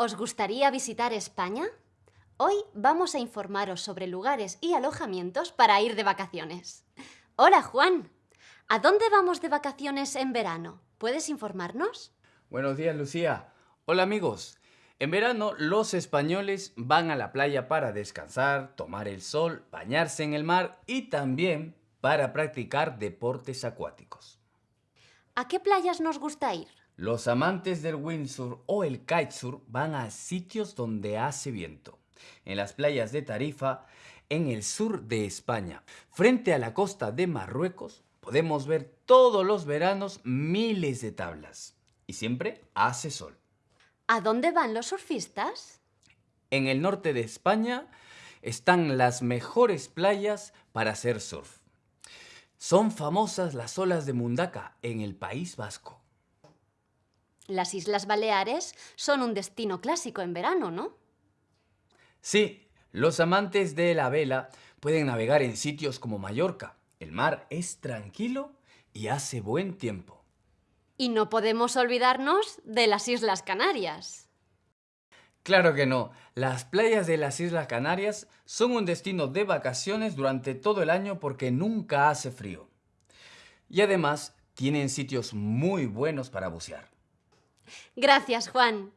¿Os gustaría visitar España? Hoy vamos a informaros sobre lugares y alojamientos para ir de vacaciones. Hola Juan, ¿a dónde vamos de vacaciones en verano? ¿Puedes informarnos? Buenos días Lucía. Hola amigos. En verano los españoles van a la playa para descansar, tomar el sol, bañarse en el mar y también para practicar deportes acuáticos. ¿A qué playas nos gusta ir? Los amantes del windsurf o el kitesurf van a sitios donde hace viento. En las playas de Tarifa, en el sur de España, frente a la costa de Marruecos, podemos ver todos los veranos miles de tablas. Y siempre hace sol. ¿A dónde van los surfistas? En el norte de España están las mejores playas para hacer surf. Son famosas las olas de Mundaka en el País Vasco. Las Islas Baleares son un destino clásico en verano, ¿no? Sí, los amantes de la vela pueden navegar en sitios como Mallorca. El mar es tranquilo y hace buen tiempo. Y no podemos olvidarnos de las Islas Canarias. Claro que no. Las playas de las Islas Canarias son un destino de vacaciones durante todo el año porque nunca hace frío. Y además tienen sitios muy buenos para bucear. Gracias, Juan.